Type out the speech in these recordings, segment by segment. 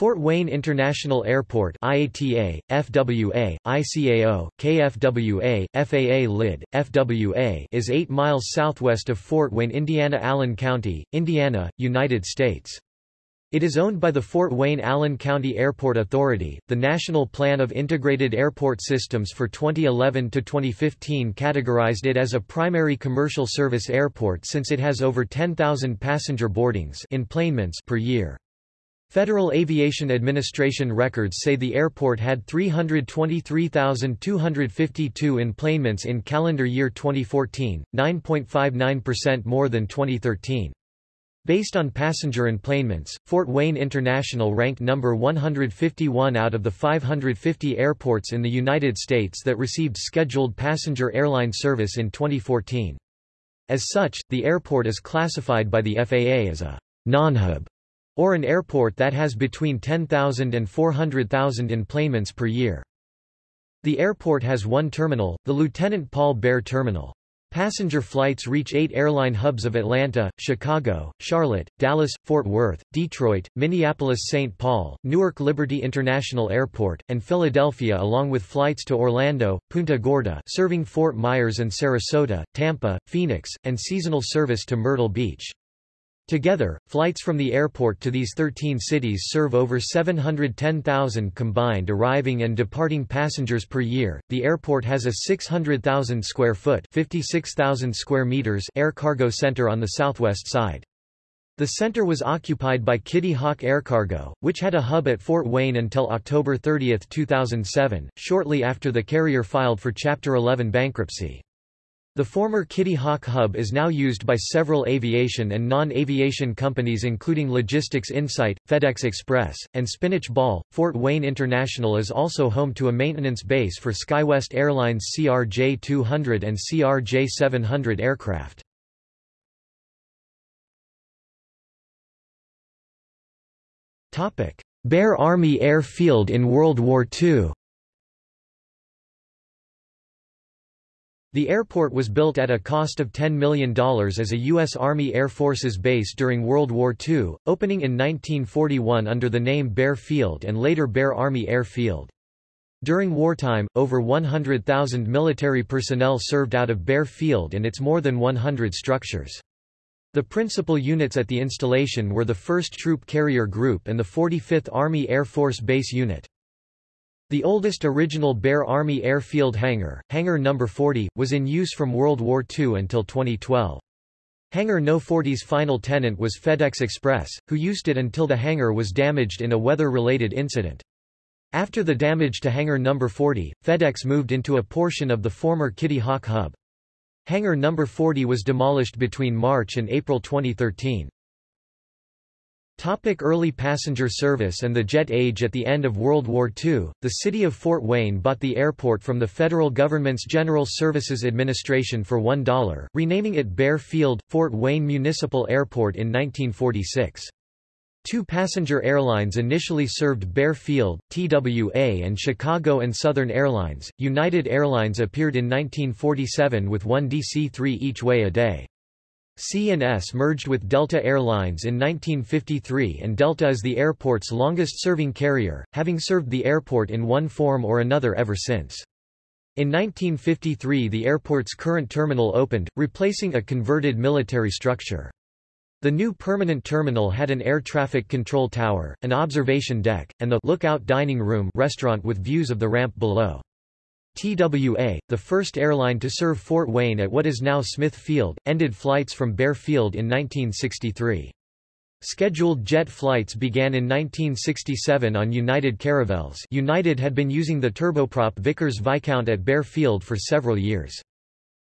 Fort Wayne International Airport IATA, FWA, ICAO, KFWA, FAA LID, FWA is 8 miles southwest of Fort Wayne, Indiana Allen County, Indiana, United States. It is owned by the Fort Wayne Allen County Airport Authority. The National Plan of Integrated Airport Systems for 2011 to 2015 categorized it as a primary commercial service airport since it has over 10,000 passenger boardings enplanements per year. Federal Aviation Administration records say the airport had 323,252 enplanements in calendar year 2014, 9.59% more than 2013. Based on passenger enplanements, Fort Wayne International ranked number 151 out of the 550 airports in the United States that received scheduled passenger airline service in 2014. As such, the airport is classified by the FAA as a non-hub or an airport that has between 10,000 and 400,000 enplanements per year. The airport has one terminal, the Lieutenant Paul Baer Terminal. Passenger flights reach eight airline hubs of Atlanta, Chicago, Charlotte, Dallas, Fort Worth, Detroit, Minneapolis-St. Paul, Newark Liberty International Airport, and Philadelphia along with flights to Orlando, Punta Gorda serving Fort Myers and Sarasota, Tampa, Phoenix, and seasonal service to Myrtle Beach. Together, flights from the airport to these 13 cities serve over 710,000 combined arriving and departing passengers per year. The airport has a 600,000 square foot (56,000 square meters) air cargo center on the southwest side. The center was occupied by Kitty Hawk Air Cargo, which had a hub at Fort Wayne until October 30, 2007, shortly after the carrier filed for Chapter 11 bankruptcy. The former Kitty Hawk hub is now used by several aviation and non-aviation companies including Logistics Insight, FedEx Express, and Spinach Ball. Fort Wayne International is also home to a maintenance base for SkyWest Airlines CRJ-200 and CRJ-700 aircraft. Baer Army Air Field in World War II The airport was built at a cost of $10 million as a U.S. Army Air Forces base during World War II, opening in 1941 under the name Baer Field and later Baer Army Air Field. During wartime, over 100,000 military personnel served out of Baer Field and its more than 100 structures. The principal units at the installation were the 1st Troop Carrier Group and the 45th Army Air Force Base Unit. The oldest original Baer Army Airfield hangar, Hangar No. 40, was in use from World War II until 2012. Hangar No. 40's final tenant was FedEx Express, who used it until the hangar was damaged in a weather-related incident. After the damage to Hangar No. 40, FedEx moved into a portion of the former Kitty Hawk hub. Hangar No. 40 was demolished between March and April 2013. Topic early passenger service and the jet age At the end of World War II, the city of Fort Wayne bought the airport from the federal government's General Services Administration for $1, renaming it Baer Field, Fort Wayne Municipal Airport in 1946. Two passenger airlines initially served Baer Field, TWA and Chicago and Southern Airlines. United Airlines appeared in 1947 with one DC-3 each way a day. C&S merged with Delta Airlines in 1953 and Delta is the airport's longest-serving carrier, having served the airport in one form or another ever since. In 1953 the airport's current terminal opened, replacing a converted military structure. The new permanent terminal had an air traffic control tower, an observation deck, and the lookout dining room restaurant with views of the ramp below. TWA, the first airline to serve Fort Wayne at what is now Smith Field, ended flights from Baer Field in 1963. Scheduled jet flights began in 1967 on United Caravels United had been using the turboprop Vickers Viscount at Baer Field for several years.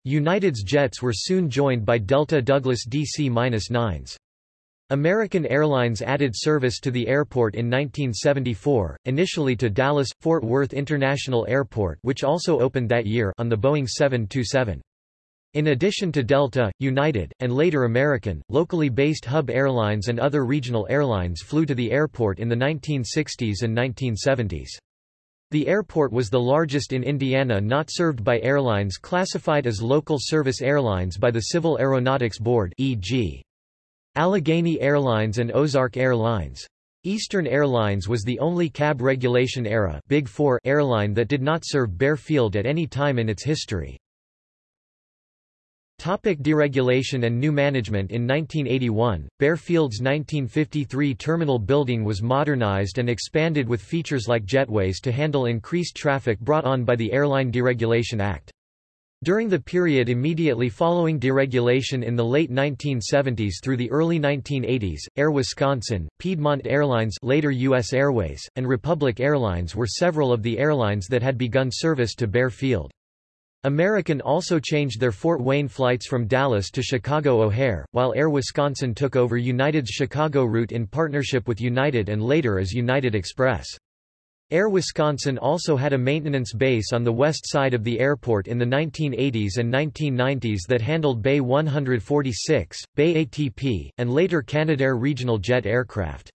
United's jets were soon joined by Delta Douglas DC-9s. American Airlines added service to the airport in 1974, initially to Dallas-Fort Worth International Airport which also opened that year on the Boeing 727. In addition to Delta, United, and later American, locally based hub airlines and other regional airlines flew to the airport in the 1960s and 1970s. The airport was the largest in Indiana not served by airlines classified as local service airlines by the Civil Aeronautics Board e.g. Allegheny Airlines and Ozark Airlines. Eastern Airlines was the only CAB regulation era Big Four airline that did not serve Baer Field at any time in its history. Topic deregulation and new management In 1981, Baer Field's 1953 terminal building was modernized and expanded with features like jetways to handle increased traffic brought on by the Airline Deregulation Act. During the period immediately following deregulation in the late 1970s through the early 1980s, Air Wisconsin, Piedmont Airlines later U.S. Airways, and Republic Airlines were several of the airlines that had begun service to Baer Field. American also changed their Fort Wayne flights from Dallas to Chicago O'Hare, while Air Wisconsin took over United's Chicago route in partnership with United and later as United Express. Air Wisconsin also had a maintenance base on the west side of the airport in the 1980s and 1990s that handled BAe 146, BAe ATP, and later Canadair regional jet aircraft.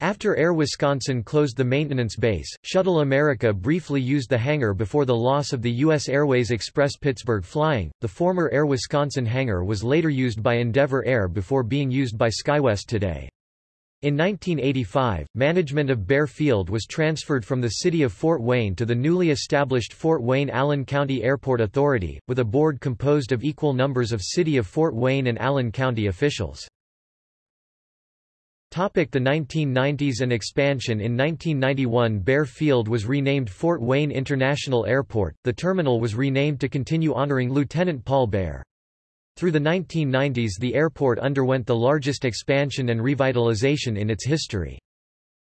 After Air Wisconsin closed the maintenance base, Shuttle America briefly used the hangar before the loss of the U.S. Airways Express Pittsburgh flying. The former Air Wisconsin hangar was later used by Endeavour Air before being used by SkyWest today. In 1985, management of Baer Field was transferred from the city of Fort Wayne to the newly established Fort Wayne-Allen County Airport Authority, with a board composed of equal numbers of City of Fort Wayne and Allen County officials. The 1990s and expansion In 1991 Baer Field was renamed Fort Wayne International Airport, the terminal was renamed to continue honoring Lieutenant Paul Baer. Through the 1990s the airport underwent the largest expansion and revitalization in its history.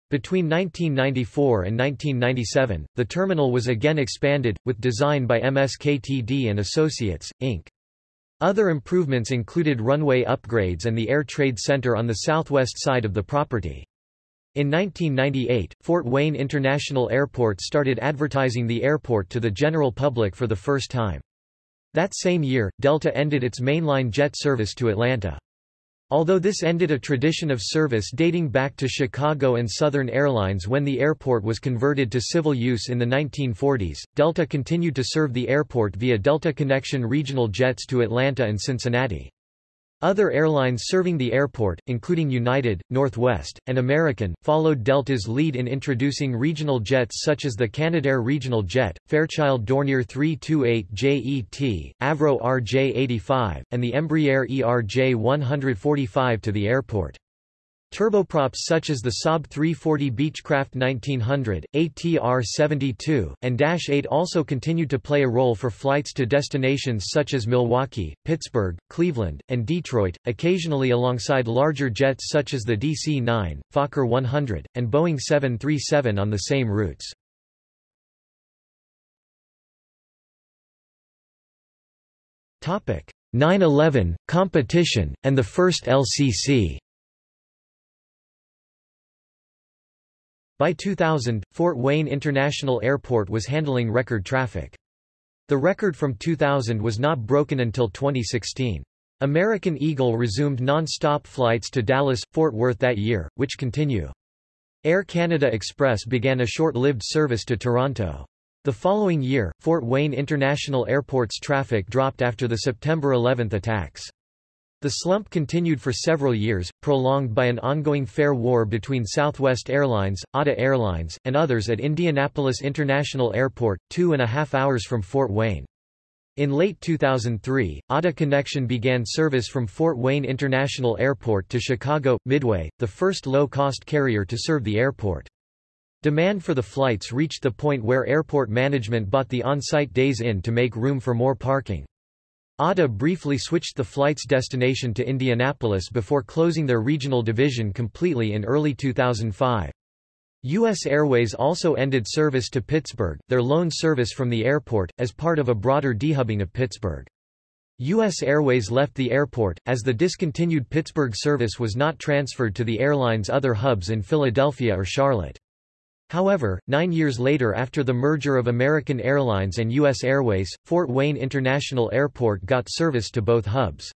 Between 1994 and 1997, the terminal was again expanded, with design by MSKTD & Associates, Inc. Other improvements included runway upgrades and the Air Trade Center on the southwest side of the property. In 1998, Fort Wayne International Airport started advertising the airport to the general public for the first time. That same year, Delta ended its mainline jet service to Atlanta. Although this ended a tradition of service dating back to Chicago and Southern Airlines when the airport was converted to civil use in the 1940s, Delta continued to serve the airport via Delta Connection regional jets to Atlanta and Cincinnati. Other airlines serving the airport, including United, Northwest, and American, followed Delta's lead in introducing regional jets such as the Canadair Regional Jet, Fairchild Dornier 328JET, Avro RJ85, and the Embraer ERJ145 to the airport. Turboprops such as the Saab 340 Beechcraft 1900, ATR-72, and Dash 8 also continued to play a role for flights to destinations such as Milwaukee, Pittsburgh, Cleveland, and Detroit, occasionally alongside larger jets such as the DC-9, Fokker 100, and Boeing 737 on the same routes. Topic 9/11 competition and the first LCC. By 2000, Fort Wayne International Airport was handling record traffic. The record from 2000 was not broken until 2016. American Eagle resumed non-stop flights to Dallas, Fort Worth that year, which continue. Air Canada Express began a short-lived service to Toronto. The following year, Fort Wayne International Airport's traffic dropped after the September 11 attacks. The slump continued for several years, prolonged by an ongoing fare war between Southwest Airlines, ATA Airlines, and others at Indianapolis International Airport, two and a half hours from Fort Wayne. In late 2003, ATA Connection began service from Fort Wayne International Airport to Chicago, Midway, the first low-cost carrier to serve the airport. Demand for the flights reached the point where airport management bought the on-site Days Inn to make room for more parking. ATA briefly switched the flight's destination to Indianapolis before closing their regional division completely in early 2005. U.S. Airways also ended service to Pittsburgh, their lone service from the airport, as part of a broader dehubbing of Pittsburgh. U.S. Airways left the airport, as the discontinued Pittsburgh service was not transferred to the airline's other hubs in Philadelphia or Charlotte. However, nine years later after the merger of American Airlines and U.S. Airways, Fort Wayne International Airport got service to both hubs.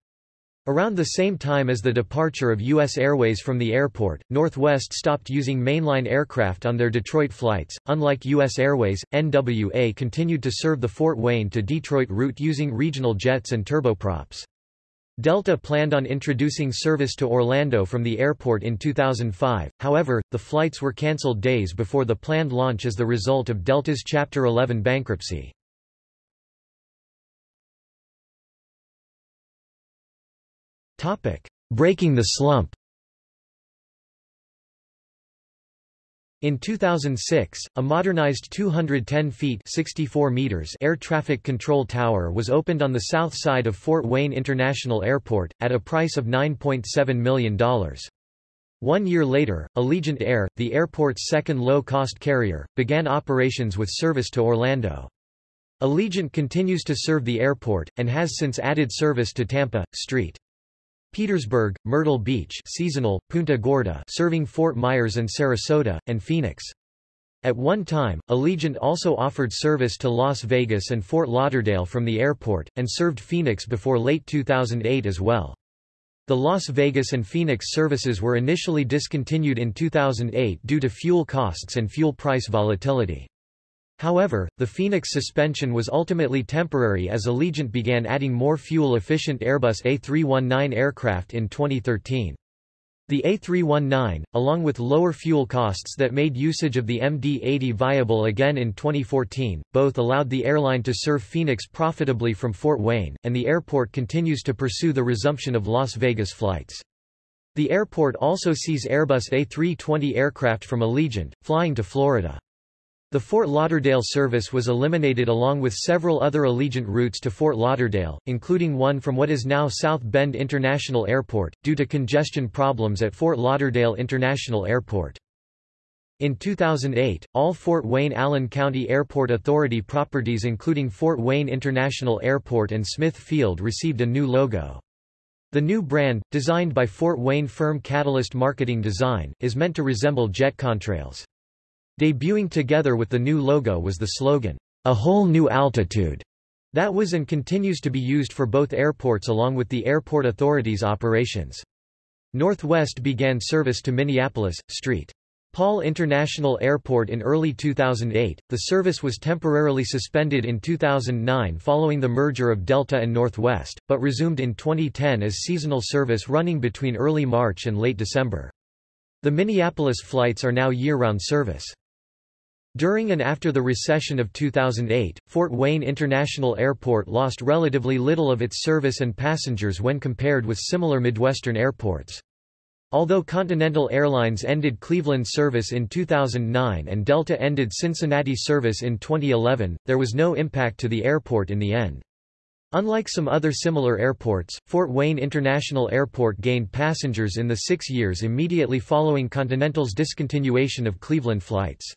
Around the same time as the departure of U.S. Airways from the airport, Northwest stopped using mainline aircraft on their Detroit flights. Unlike U.S. Airways, NWA continued to serve the Fort Wayne to Detroit route using regional jets and turboprops. Delta planned on introducing service to Orlando from the airport in 2005, however, the flights were cancelled days before the planned launch as the result of Delta's Chapter 11 bankruptcy. Breaking the slump In 2006, a modernized 210 feet 64 meters air traffic control tower was opened on the south side of Fort Wayne International Airport, at a price of $9.7 million. One year later, Allegiant Air, the airport's second low-cost carrier, began operations with service to Orlando. Allegiant continues to serve the airport, and has since added service to Tampa, St. Petersburg, Myrtle Beach seasonal, Punta Gorda serving Fort Myers and Sarasota, and Phoenix. At one time, Allegiant also offered service to Las Vegas and Fort Lauderdale from the airport, and served Phoenix before late 2008 as well. The Las Vegas and Phoenix services were initially discontinued in 2008 due to fuel costs and fuel price volatility. However, the Phoenix suspension was ultimately temporary as Allegiant began adding more fuel-efficient Airbus A319 aircraft in 2013. The A319, along with lower fuel costs that made usage of the MD-80 viable again in 2014, both allowed the airline to serve Phoenix profitably from Fort Wayne, and the airport continues to pursue the resumption of Las Vegas flights. The airport also sees Airbus A320 aircraft from Allegiant, flying to Florida. The Fort Lauderdale service was eliminated along with several other Allegiant routes to Fort Lauderdale, including one from what is now South Bend International Airport, due to congestion problems at Fort Lauderdale International Airport. In 2008, all Fort Wayne-Allen County Airport Authority properties including Fort Wayne International Airport and Smith Field received a new logo. The new brand, designed by Fort Wayne firm Catalyst Marketing Design, is meant to resemble jet contrails. Debuting together with the new logo was the slogan, A Whole New Altitude, that was and continues to be used for both airports along with the Airport Authority's operations. Northwest began service to Minneapolis, St. Paul International Airport in early 2008. The service was temporarily suspended in 2009 following the merger of Delta and Northwest, but resumed in 2010 as seasonal service running between early March and late December. The Minneapolis flights are now year-round service. During and after the recession of 2008, Fort Wayne International Airport lost relatively little of its service and passengers when compared with similar Midwestern airports. Although Continental Airlines ended Cleveland service in 2009 and Delta ended Cincinnati service in 2011, there was no impact to the airport in the end. Unlike some other similar airports, Fort Wayne International Airport gained passengers in the six years immediately following Continental's discontinuation of Cleveland flights.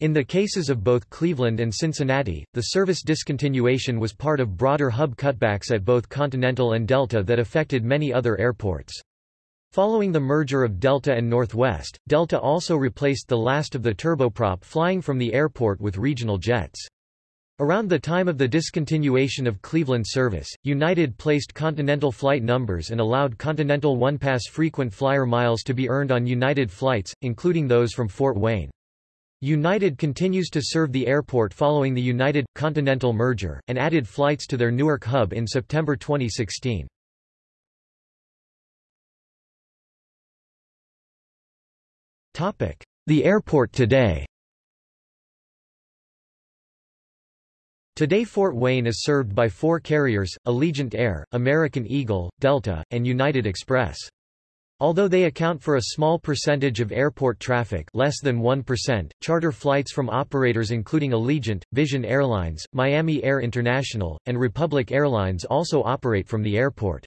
In the cases of both Cleveland and Cincinnati, the service discontinuation was part of broader hub cutbacks at both Continental and Delta that affected many other airports. Following the merger of Delta and Northwest, Delta also replaced the last of the turboprop flying from the airport with regional jets. Around the time of the discontinuation of Cleveland service, United placed Continental flight numbers and allowed Continental OnePass frequent flyer miles to be earned on United flights, including those from Fort Wayne. United continues to serve the airport following the United-Continental merger, and added flights to their Newark hub in September 2016. The airport today Today Fort Wayne is served by four carriers, Allegiant Air, American Eagle, Delta, and United Express. Although they account for a small percentage of airport traffic less than 1%, charter flights from operators including Allegiant, Vision Airlines, Miami Air International, and Republic Airlines also operate from the airport.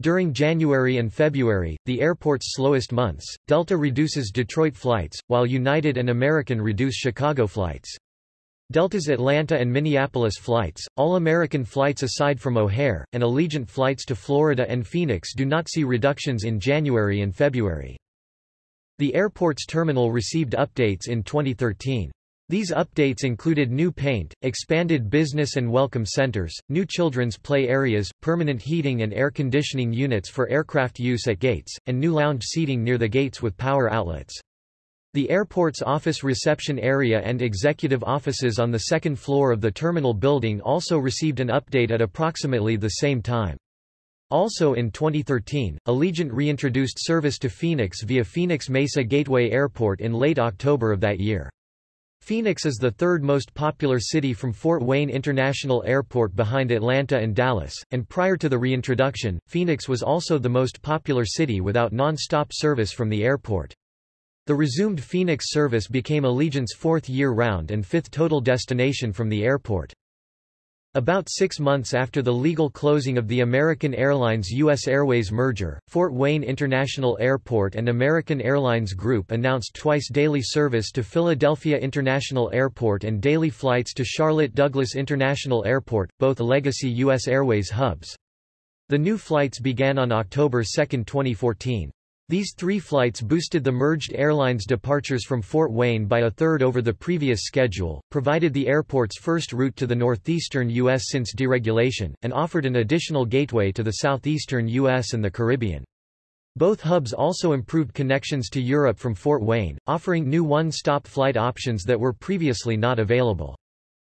During January and February, the airport's slowest months, Delta reduces Detroit flights, while United and American reduce Chicago flights. Delta's Atlanta and Minneapolis flights, all American flights aside from O'Hare, and Allegiant flights to Florida and Phoenix do not see reductions in January and February. The airport's terminal received updates in 2013. These updates included new paint, expanded business and welcome centers, new children's play areas, permanent heating and air conditioning units for aircraft use at gates, and new lounge seating near the gates with power outlets. The airport's office reception area and executive offices on the second floor of the terminal building also received an update at approximately the same time. Also in 2013, Allegiant reintroduced service to Phoenix via Phoenix Mesa Gateway Airport in late October of that year. Phoenix is the third most popular city from Fort Wayne International Airport behind Atlanta and Dallas, and prior to the reintroduction, Phoenix was also the most popular city without non-stop service from the airport. The resumed Phoenix service became Allegiant's fourth year-round and fifth total destination from the airport. About six months after the legal closing of the American Airlines U.S. Airways merger, Fort Wayne International Airport and American Airlines Group announced twice-daily service to Philadelphia International Airport and daily flights to Charlotte Douglas International Airport, both legacy U.S. Airways hubs. The new flights began on October 2, 2014. These three flights boosted the merged airline's departures from Fort Wayne by a third over the previous schedule, provided the airport's first route to the northeastern U.S. since deregulation, and offered an additional gateway to the southeastern U.S. and the Caribbean. Both hubs also improved connections to Europe from Fort Wayne, offering new one-stop flight options that were previously not available.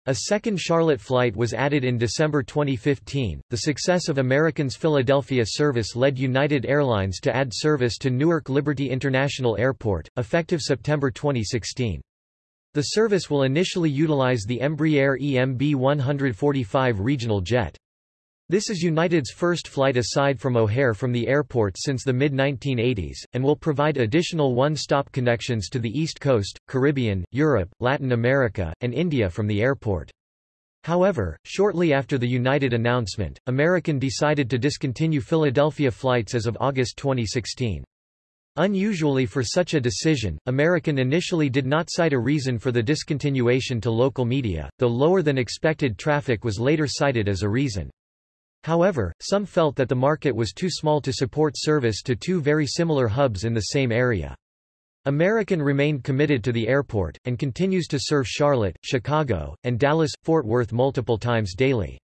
A second Charlotte flight was added in December 2015. The success of American's Philadelphia service led United Airlines to add service to Newark Liberty International Airport, effective September 2016. The service will initially utilize the Embraer EMB 145 regional jet. This is United's first flight aside from O'Hare from the airport since the mid-1980s, and will provide additional one-stop connections to the East Coast, Caribbean, Europe, Latin America, and India from the airport. However, shortly after the United announcement, American decided to discontinue Philadelphia flights as of August 2016. Unusually for such a decision, American initially did not cite a reason for the discontinuation to local media, though lower than expected traffic was later cited as a reason. However, some felt that the market was too small to support service to two very similar hubs in the same area. American remained committed to the airport, and continues to serve Charlotte, Chicago, and Dallas-Fort Worth multiple times daily.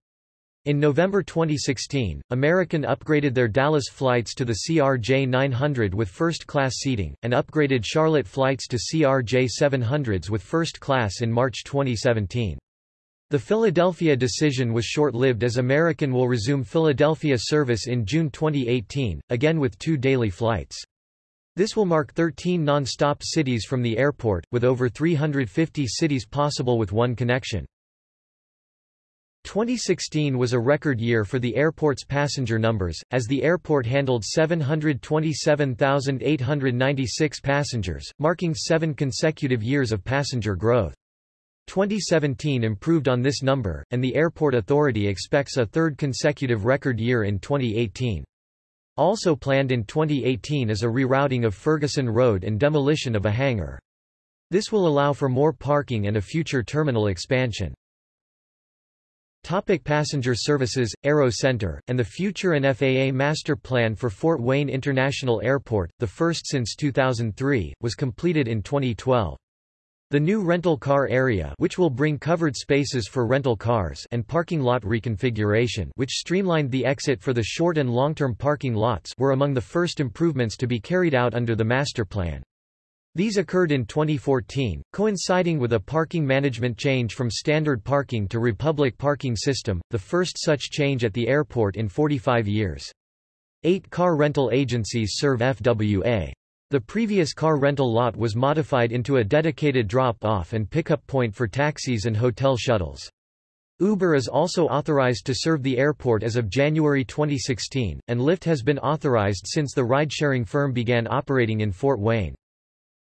In November 2016, American upgraded their Dallas flights to the CRJ 900 with first-class seating, and upgraded Charlotte flights to CRJ 700s with first class in March 2017. The Philadelphia decision was short-lived as American will resume Philadelphia service in June 2018, again with two daily flights. This will mark 13 non-stop cities from the airport, with over 350 cities possible with one connection. 2016 was a record year for the airport's passenger numbers, as the airport handled 727,896 passengers, marking seven consecutive years of passenger growth. 2017 improved on this number, and the Airport Authority expects a third consecutive record year in 2018. Also planned in 2018 is a rerouting of Ferguson Road and demolition of a hangar. This will allow for more parking and a future terminal expansion. Topic passenger services, Aero Center, and the future and FAA Master Plan for Fort Wayne International Airport, the first since 2003, was completed in 2012. The new rental car area which will bring covered spaces for rental cars and parking lot reconfiguration which streamlined the exit for the short and long-term parking lots were among the first improvements to be carried out under the master plan. These occurred in 2014, coinciding with a parking management change from standard parking to Republic parking system, the first such change at the airport in 45 years. Eight car rental agencies serve FWA. The previous car rental lot was modified into a dedicated drop-off and pickup point for taxis and hotel shuttles. Uber is also authorized to serve the airport as of January 2016, and Lyft has been authorized since the ride-sharing firm began operating in Fort Wayne.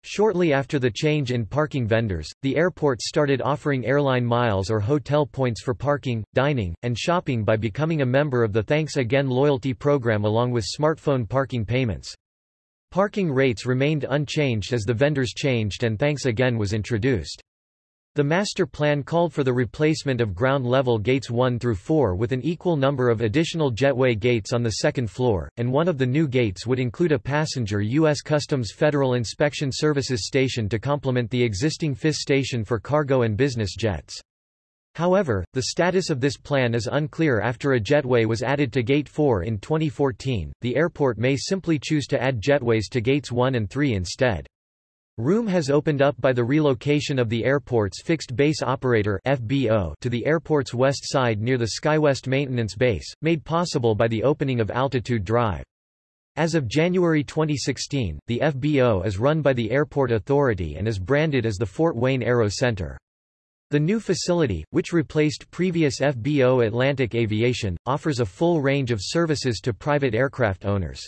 Shortly after the change in parking vendors, the airport started offering airline miles or hotel points for parking, dining, and shopping by becoming a member of the Thanks Again loyalty program along with smartphone parking payments. Parking rates remained unchanged as the vendors changed and Thanks Again was introduced. The master plan called for the replacement of ground-level gates 1 through 4 with an equal number of additional jetway gates on the second floor, and one of the new gates would include a passenger U.S. Customs Federal Inspection Services station to complement the existing FIS station for cargo and business jets. However, the status of this plan is unclear after a jetway was added to Gate 4 in 2014. The airport may simply choose to add jetways to Gates 1 and 3 instead. Room has opened up by the relocation of the airport's fixed base operator FBO to the airport's west side near the SkyWest maintenance base, made possible by the opening of Altitude Drive. As of January 2016, the FBO is run by the Airport Authority and is branded as the Fort Wayne Aero Center. The new facility, which replaced previous FBO Atlantic Aviation, offers a full range of services to private aircraft owners.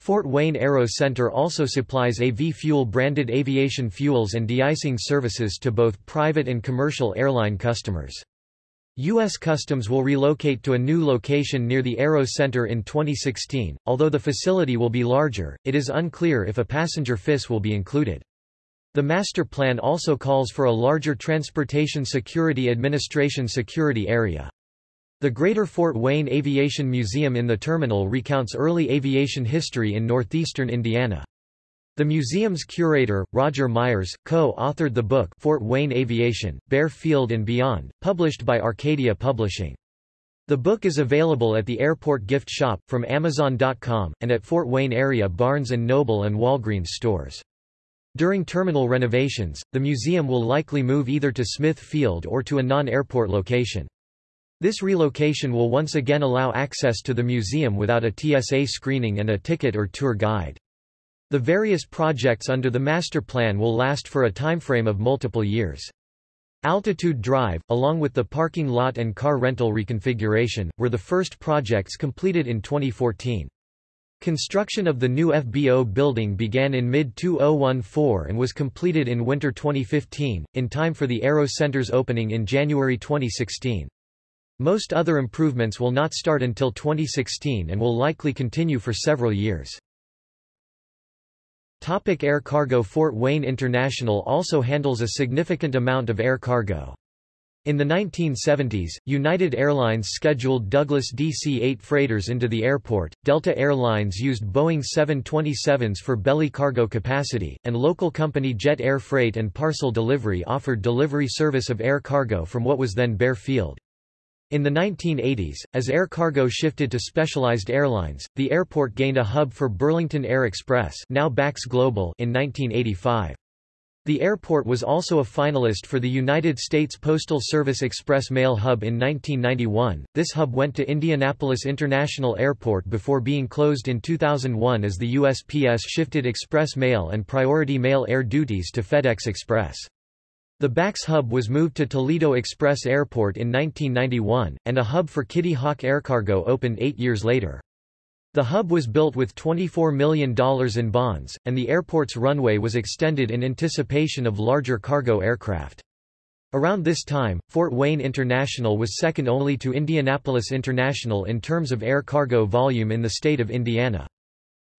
Fort Wayne Aero Center also supplies AV Fuel branded aviation fuels and de-icing services to both private and commercial airline customers. U.S. Customs will relocate to a new location near the Aero Center in 2016. Although the facility will be larger, it is unclear if a passenger FIS will be included. The master plan also calls for a larger Transportation Security Administration security area. The Greater Fort Wayne Aviation Museum in the terminal recounts early aviation history in northeastern Indiana. The museum's curator, Roger Myers, co-authored the book Fort Wayne Aviation, Baer Field and Beyond, published by Arcadia Publishing. The book is available at the airport gift shop, from Amazon.com, and at Fort Wayne area Barnes & Noble and Walgreens stores. During terminal renovations, the museum will likely move either to Smith Field or to a non-airport location. This relocation will once again allow access to the museum without a TSA screening and a ticket or tour guide. The various projects under the master plan will last for a timeframe of multiple years. Altitude Drive, along with the parking lot and car rental reconfiguration, were the first projects completed in 2014. Construction of the new FBO building began in mid-2014 and was completed in winter 2015, in time for the Aero Center's opening in January 2016. Most other improvements will not start until 2016 and will likely continue for several years. Topic air cargo Fort Wayne International also handles a significant amount of air cargo. In the 1970s, United Airlines scheduled Douglas DC-8 freighters into the airport, Delta Airlines used Boeing 727s for belly cargo capacity, and local company Jet Air Freight and Parcel Delivery offered delivery service of air cargo from what was then Baer Field. In the 1980s, as air cargo shifted to specialized airlines, the airport gained a hub for Burlington Air Express now Bax Global in 1985. The airport was also a finalist for the United States Postal Service Express Mail Hub in 1991. This hub went to Indianapolis International Airport before being closed in 2001 as the USPS shifted express mail and priority mail air duties to FedEx Express. The Bax hub was moved to Toledo Express Airport in 1991, and a hub for Kitty Hawk Aircargo opened eight years later. The hub was built with $24 million in bonds, and the airport's runway was extended in anticipation of larger cargo aircraft. Around this time, Fort Wayne International was second only to Indianapolis International in terms of air cargo volume in the state of Indiana.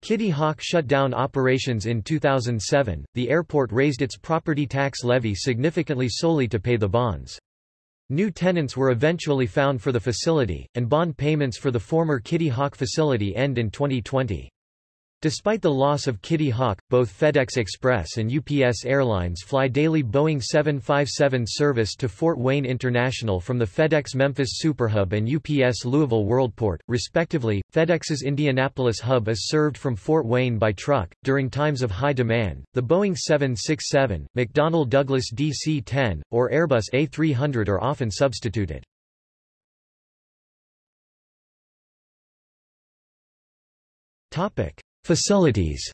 Kitty Hawk shut down operations in 2007. The airport raised its property tax levy significantly solely to pay the bonds. New tenants were eventually found for the facility, and bond payments for the former Kitty Hawk facility end in 2020. Despite the loss of Kitty Hawk, both FedEx Express and UPS Airlines fly daily Boeing 757 service to Fort Wayne International from the FedEx Memphis Superhub and UPS Louisville Worldport, respectively. FedEx's Indianapolis hub is served from Fort Wayne by truck. During times of high demand, the Boeing 767, McDonnell Douglas DC 10, or Airbus A300 are often substituted. Topic. Facilities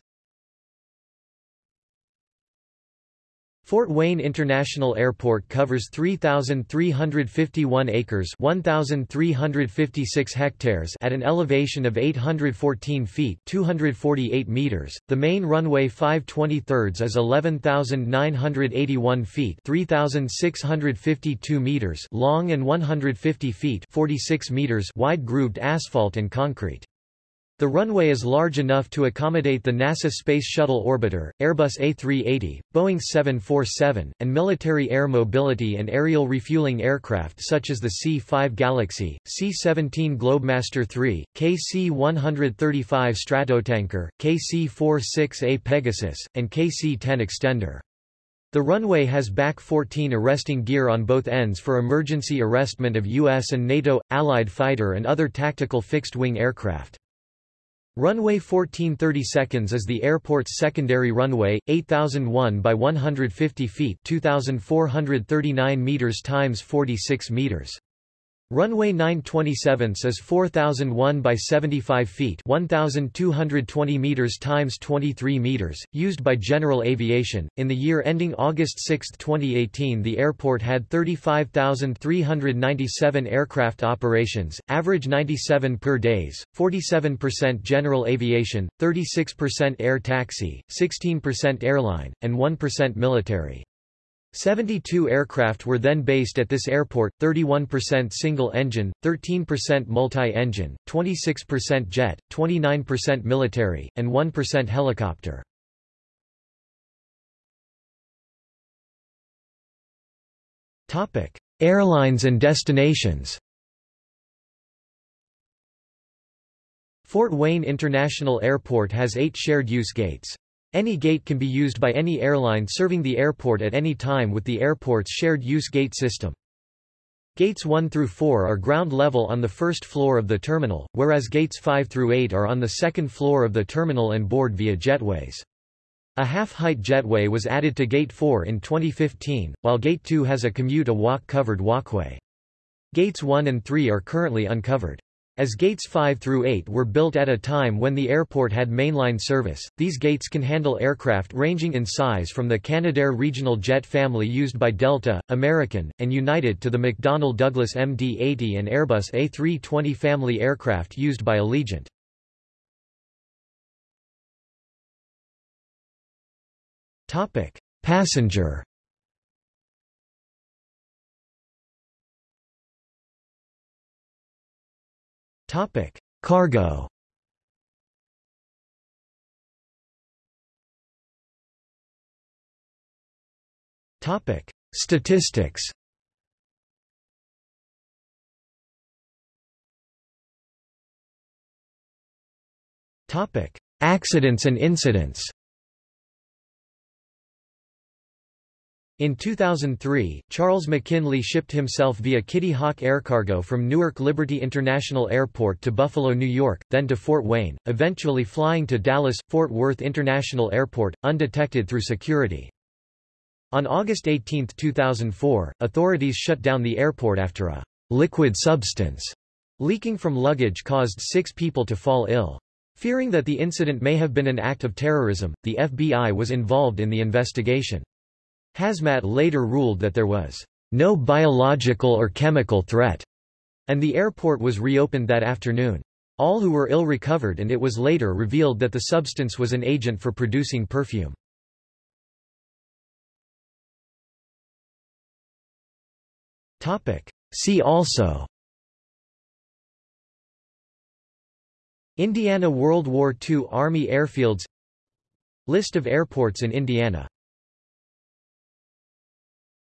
Fort Wayne International Airport covers 3,351 acres 1,356 hectares at an elevation of 814 feet 248 meters. The main runway 523 is 11,981 feet 3,652 meters long and 150 feet 46 meters wide grooved asphalt and concrete. The runway is large enough to accommodate the NASA Space Shuttle Orbiter, Airbus A380, Boeing 747, and military air mobility and aerial refueling aircraft such as the C-5 Galaxy, C-17 Globemaster III, KC-135 Stratotanker, KC-46A Pegasus, and KC-10 Extender. The runway has BAK-14 arresting gear on both ends for emergency arrestment of U.S. and NATO, Allied fighter and other tactical fixed-wing aircraft. Runway 1430 seconds is the airport's secondary runway, 8001 by 150 feet 2439 meters times 46 meters. Runway 927 is 4001 by 75 feet 1220 meters times 23 meters, used by general aviation. In the year ending August 6, 2018, the airport had 35,397 aircraft operations, average 97 per days, 47% general aviation, 36% air taxi, 16% airline, and 1% military. 72 aircraft were then based at this airport, 31% single-engine, 13% multi-engine, 26% jet, 29% military, and 1% helicopter. Airlines and destinations Fort Wayne International Airport has eight shared-use gates. Any gate can be used by any airline serving the airport at any time with the airport's shared-use gate system. Gates 1 through 4 are ground level on the first floor of the terminal, whereas gates 5 through 8 are on the second floor of the terminal and board via jetways. A half-height jetway was added to Gate 4 in 2015, while Gate 2 has a commute a walk-covered walkway. Gates 1 and 3 are currently uncovered. As gates 5 through 8 were built at a time when the airport had mainline service, these gates can handle aircraft ranging in size from the Canadair regional jet family used by Delta, American, and United to the McDonnell Douglas MD-80 and Airbus A320 family aircraft used by Allegiant. Passenger Topic: Cargo. Topic: Statistics. Topic: Accidents and incidents. In 2003, Charles McKinley shipped himself via Kitty Hawk Air Cargo from Newark Liberty International Airport to Buffalo, New York, then to Fort Wayne, eventually flying to Dallas-Fort Worth International Airport, undetected through security. On August 18, 2004, authorities shut down the airport after a liquid substance leaking from luggage caused six people to fall ill. Fearing that the incident may have been an act of terrorism, the FBI was involved in the investigation. Hazmat later ruled that there was no biological or chemical threat, and the airport was reopened that afternoon. All who were ill recovered and it was later revealed that the substance was an agent for producing perfume. See also Indiana World War II Army airfields List of airports in Indiana